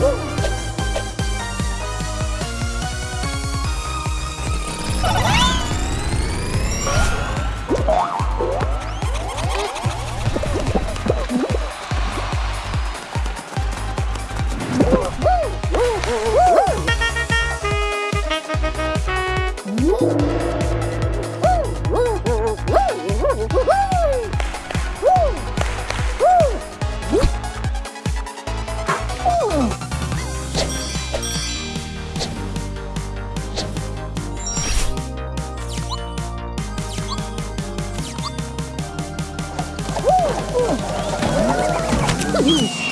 Woo! Ooh.